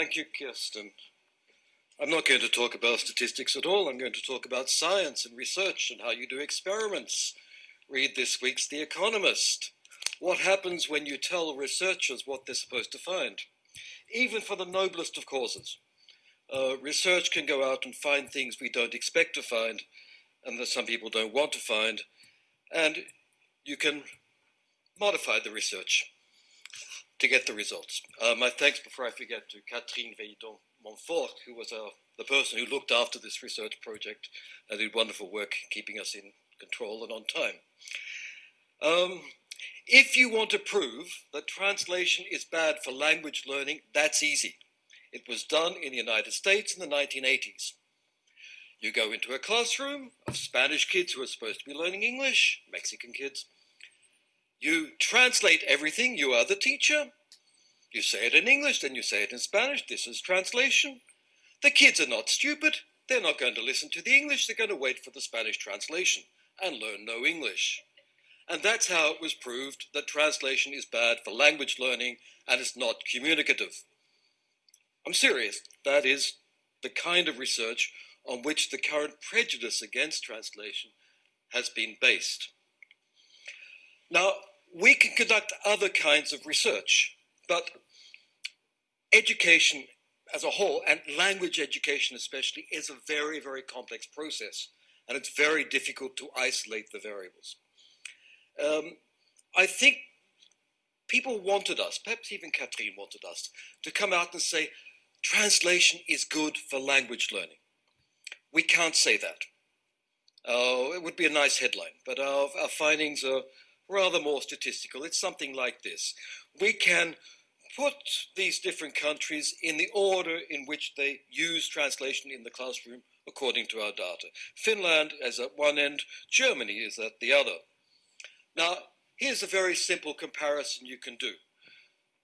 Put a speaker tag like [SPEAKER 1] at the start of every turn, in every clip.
[SPEAKER 1] Thank you, Kirsten. I'm not going to talk about statistics at all. I'm going to talk about science and research and how you do experiments. Read this week's The Economist. What happens when you tell researchers what they're supposed to find? Even for the noblest of causes. Uh, research can go out and find things we don't expect to find and that some people don't want to find. And you can modify the research to get the results. Uh, my thanks, before I forget, to Catherine Veidon Montfort, who was uh, the person who looked after this research project and did wonderful work keeping us in control and on time. Um, if you want to prove that translation is bad for language learning, that's easy. It was done in the United States in the 1980s. You go into a classroom of Spanish kids who are supposed to be learning English, Mexican kids. You translate everything, you are the teacher. You say it in English, then you say it in Spanish. This is translation. The kids are not stupid. They're not going to listen to the English, they're going to wait for the Spanish translation and learn no English. And that's how it was proved that translation is bad for language learning and it's not communicative. I'm serious. That is the kind of research on which the current prejudice against translation has been based. Now, we can conduct other kinds of research, but education as a whole, and language education especially, is a very, very complex process, and it's very difficult to isolate the variables. Um, I think people wanted us, perhaps even Catherine wanted us, to come out and say, translation is good for language learning. We can't say that. Uh, it would be a nice headline, but our, our findings are rather more statistical. It's something like this. We can put these different countries in the order in which they use translation in the classroom according to our data. Finland is at one end, Germany is at the other. Now, here's a very simple comparison you can do.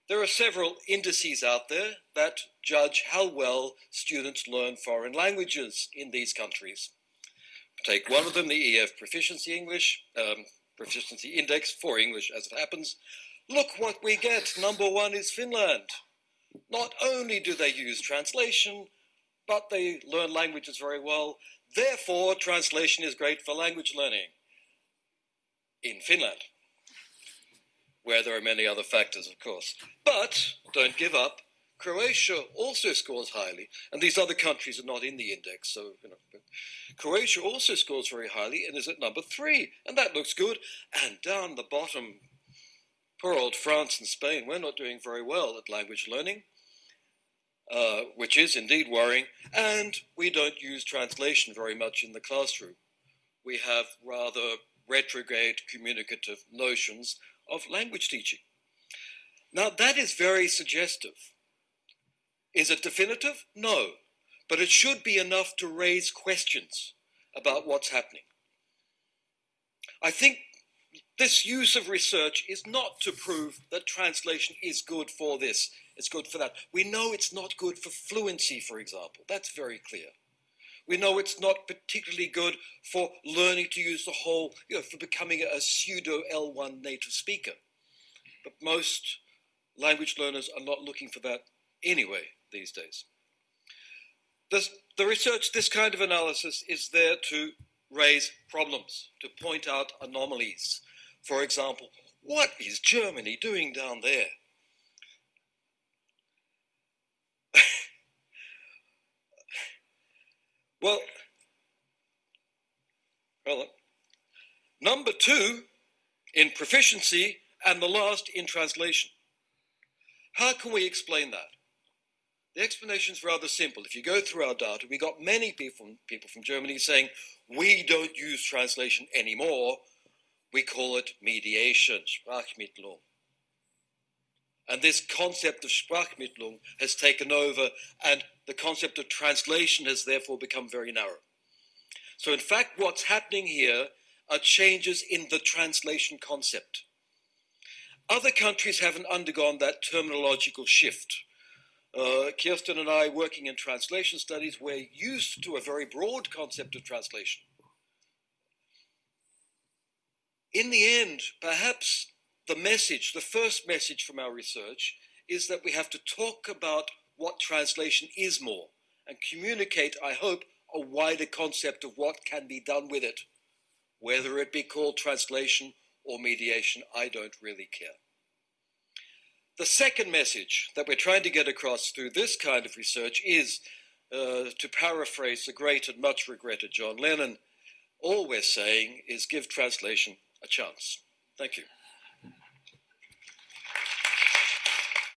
[SPEAKER 1] There are several indices out there that judge how well students learn foreign languages in these countries. Take one of them, the EF Proficiency English, um, Proficiency Index for English as it happens. Look what we get. Number one is Finland. Not only do they use translation, but they learn languages very well. Therefore, translation is great for language learning in Finland where there are many other factors, of course. But don't give up. Croatia also scores highly, and these other countries are not in the index, so you know. Croatia also scores very highly and is at number three, and that looks good. And down the bottom, poor old France and Spain, we're not doing very well at language learning, uh, which is indeed worrying. And we don't use translation very much in the classroom. We have rather retrograde communicative notions of language teaching. Now, that is very suggestive. Is it definitive? No. But it should be enough to raise questions about what's happening. I think this use of research is not to prove that translation is good for this, it's good for that. We know it's not good for fluency, for example. That's very clear. We know it's not particularly good for learning to use the whole, you know, for becoming a pseudo L1 native speaker. But most language learners are not looking for that anyway these days. The research, this kind of analysis is there to raise problems, to point out anomalies. For example, what is Germany doing down there? Well, well, number two in proficiency and the last in translation. How can we explain that? The explanation is rather simple. If you go through our data, we got many people, people from Germany saying, we don't use translation anymore. We call it mediation, Sprachmittlung. And this concept of Sprachmittlung has taken over, and the concept of translation has therefore become very narrow. So, in fact, what's happening here are changes in the translation concept. Other countries haven't undergone that terminological shift. Uh, Kirsten and I, working in translation studies, we're used to a very broad concept of translation. In the end, perhaps the message, the first message from our research, is that we have to talk about what translation is more and communicate, I hope, a wider concept of what can be done with it. Whether it be called translation or mediation, I don't really care. The second message that we're trying to get across through this kind of research is, uh, to paraphrase the great and much regretted John Lennon, all we're saying is give translation a chance. Thank you.